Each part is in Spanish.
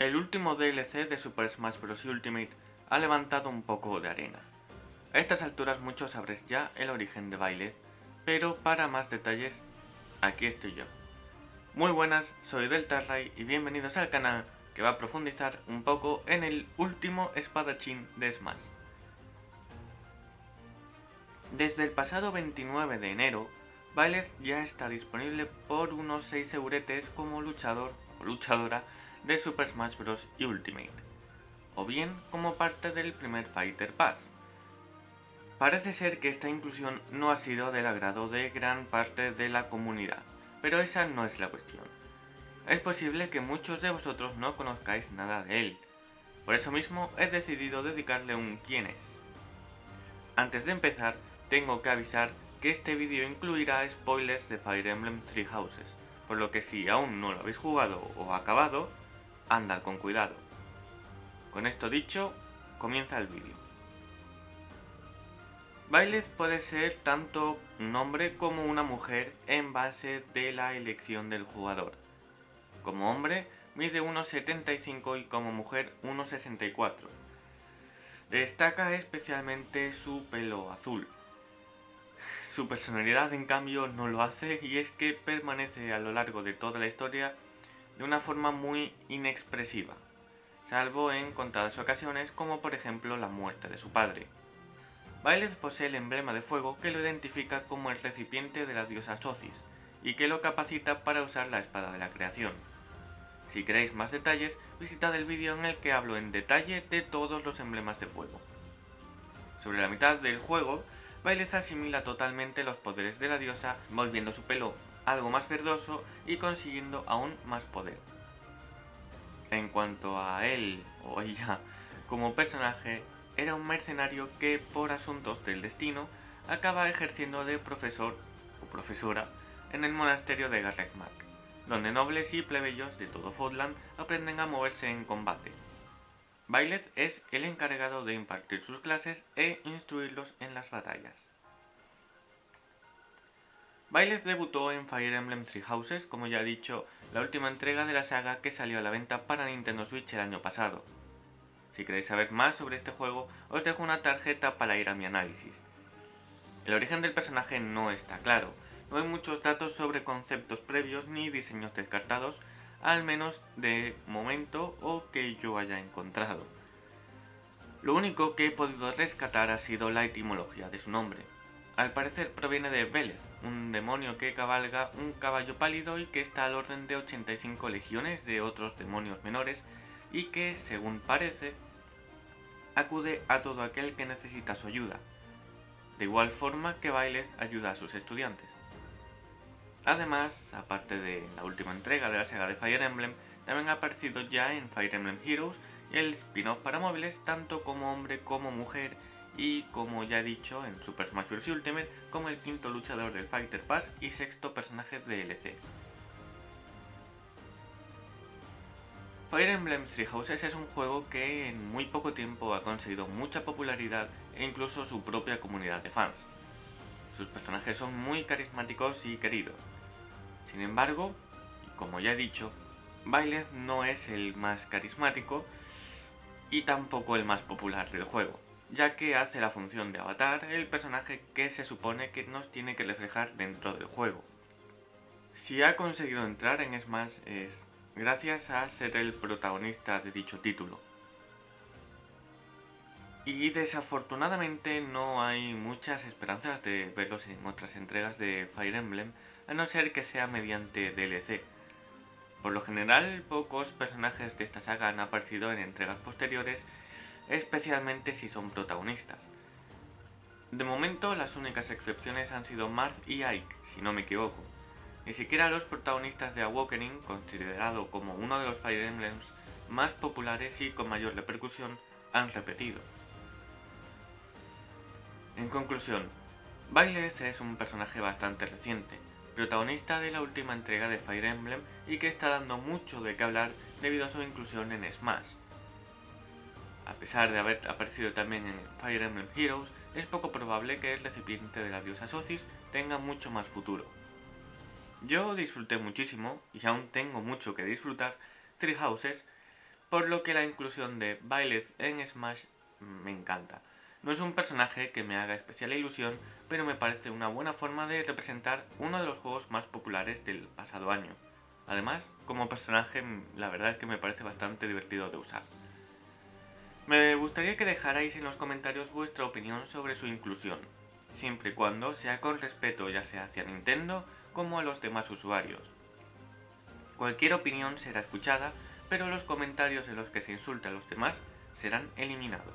El último DLC de Super Smash Bros. Ultimate ha levantado un poco de arena. A estas alturas muchos sabréis ya el origen de Byleth, pero para más detalles, aquí estoy yo. Muy buenas, soy Deltarray y bienvenidos al canal que va a profundizar un poco en el último espadachín de Smash. Desde el pasado 29 de enero, Byleth ya está disponible por unos 6 euretes como luchador o luchadora de Super Smash Bros. Ultimate, o bien como parte del primer Fighter Pass. Parece ser que esta inclusión no ha sido del agrado de gran parte de la comunidad, pero esa no es la cuestión. Es posible que muchos de vosotros no conozcáis nada de él, por eso mismo he decidido dedicarle un quién es. Antes de empezar, tengo que avisar que este vídeo incluirá spoilers de Fire Emblem Three Houses, por lo que si aún no lo habéis jugado o acabado, andad con cuidado. Con esto dicho, comienza el vídeo. Byleth puede ser tanto un hombre como una mujer en base de la elección del jugador. Como hombre, mide 1,75 y como mujer 1,64. Destaca especialmente su pelo azul, su personalidad en cambio no lo hace y es que permanece a lo largo de toda la historia de una forma muy inexpresiva, salvo en contadas ocasiones como por ejemplo la muerte de su padre. Byleth posee el emblema de fuego que lo identifica como el recipiente de la diosa Socis y que lo capacita para usar la espada de la creación. Si queréis más detalles, visitad el vídeo en el que hablo en detalle de todos los emblemas de fuego. Sobre la mitad del juego Byleth asimila totalmente los poderes de la diosa, volviendo su pelo algo más verdoso y consiguiendo aún más poder. En cuanto a él o ella como personaje, era un mercenario que por asuntos del destino acaba ejerciendo de profesor o profesora en el monasterio de Garreg-Mach, donde nobles y plebeyos de todo Fodland aprenden a moverse en combate. Byleth es el encargado de impartir sus clases e instruirlos en las batallas. Byleth debutó en Fire Emblem Three Houses, como ya he dicho, la última entrega de la saga que salió a la venta para Nintendo Switch el año pasado. Si queréis saber más sobre este juego, os dejo una tarjeta para ir a mi análisis. El origen del personaje no está claro, no hay muchos datos sobre conceptos previos ni diseños descartados, al menos de momento o que yo haya encontrado. Lo único que he podido rescatar ha sido la etimología de su nombre. Al parecer proviene de Vélez, un demonio que cabalga un caballo pálido y que está al orden de 85 legiones de otros demonios menores y que, según parece, acude a todo aquel que necesita su ayuda, de igual forma que Byleth ayuda a sus estudiantes. Además, aparte de la última entrega de la saga de Fire Emblem, también ha aparecido ya en Fire Emblem Heroes el spin-off para móviles tanto como hombre como mujer y como ya he dicho en Super Smash Bros. Ultimate como el quinto luchador del Fighter Pass y sexto personaje de DLC. Fire Emblem Three Houses es un juego que en muy poco tiempo ha conseguido mucha popularidad e incluso su propia comunidad de fans. Sus personajes son muy carismáticos y queridos. Sin embargo, como ya he dicho, Byleth no es el más carismático y tampoco el más popular del juego, ya que hace la función de avatar el personaje que se supone que nos tiene que reflejar dentro del juego. Si ha conseguido entrar en Smash es gracias a ser el protagonista de dicho título. Y desafortunadamente no hay muchas esperanzas de verlos en otras entregas de Fire Emblem, a no ser que sea mediante DLC. Por lo general, pocos personajes de esta saga han aparecido en entregas posteriores, especialmente si son protagonistas. De momento, las únicas excepciones han sido Marth y Ike, si no me equivoco. Ni siquiera los protagonistas de Awakening, considerado como uno de los Fire Emblems más populares y con mayor repercusión, han repetido. En conclusión, Byleth es un personaje bastante reciente, protagonista de la última entrega de Fire Emblem y que está dando mucho de qué hablar debido a su inclusión en Smash. A pesar de haber aparecido también en Fire Emblem Heroes, es poco probable que el recipiente de la diosa Socis tenga mucho más futuro. Yo disfruté muchísimo, y aún tengo mucho que disfrutar, Three Houses, por lo que la inclusión de Byleth en Smash me encanta. No es un personaje que me haga especial ilusión, pero me parece una buena forma de representar uno de los juegos más populares del pasado año. Además, como personaje, la verdad es que me parece bastante divertido de usar. Me gustaría que dejarais en los comentarios vuestra opinión sobre su inclusión, siempre y cuando sea con respeto ya sea hacia Nintendo como a los demás usuarios. Cualquier opinión será escuchada, pero los comentarios en los que se insulta a los demás serán eliminados.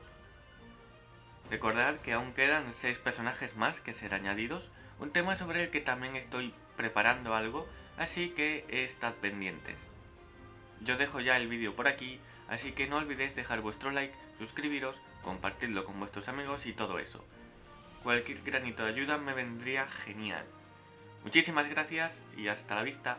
Recordad que aún quedan 6 personajes más que ser añadidos, un tema sobre el que también estoy preparando algo, así que estad pendientes. Yo dejo ya el vídeo por aquí, así que no olvidéis dejar vuestro like, suscribiros, compartirlo con vuestros amigos y todo eso. Cualquier granito de ayuda me vendría genial. Muchísimas gracias y hasta la vista.